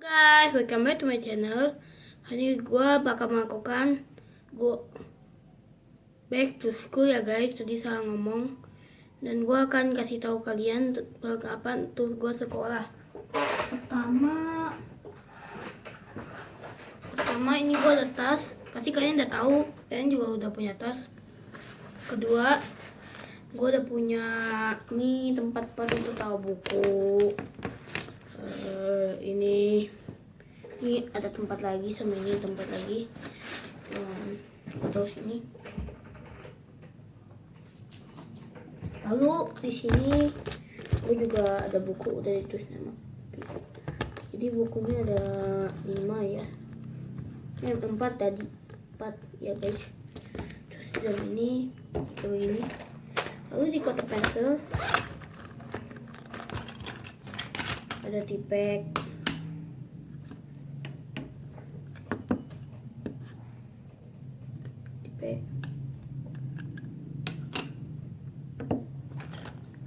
guys, welcome back to my channel. Hari ini gue bakal melakukan gue back to school ya guys. Tadi salah ngomong. Dan gue akan kasih tahu kalian kapan tuh gue sekolah. Pertama, pertama ini gue ada tas. Pasti kalian udah tahu. Kalian juga udah punya tas. Kedua, gue udah punya ini tempat buat untuk tahu buku. Eh, ini ini ada tempat lagi sama ini tempat lagi. Um, terus ini lalu di sini gue juga ada buku udah ditulis nama. Jadi bukunya ada lima ya. Yang empat tadi empat ya guys. Terus ada ini itu ini. Lalu di kotak pensil ada tipek tipek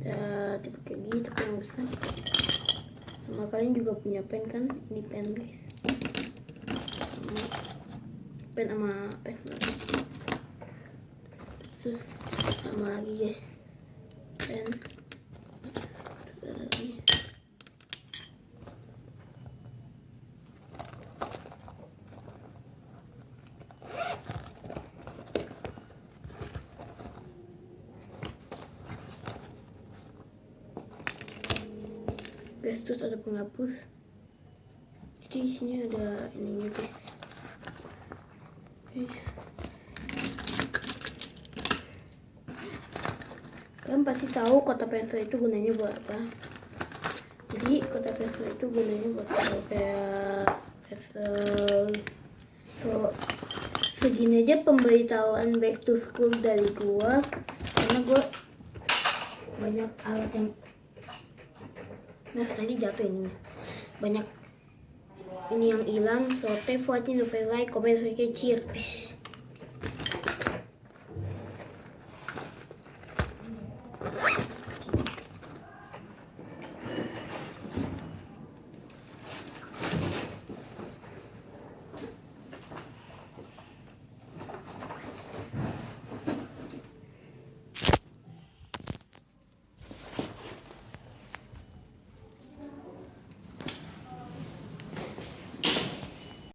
ya tipek kayak gitu kan bisa. Sama kalian juga punya pen kan? Ini pen guys. Pen sama pen. Terus sama lagi guys. Pen terus ada lagi guys terus ada penghapus. Jadi di sini ada ininya guys kalian pasti tahu kotak pensil itu gunanya buat apa. Jadi kotak pensil itu gunanya buat kalau kayak pensil so segini aja pemberitahuan back to school dari gua. Karena gua banyak alat yang Nah tadi jatuh ini. Banyak ini yang hilang. So thanks for watching the like comment subscribe cheers peace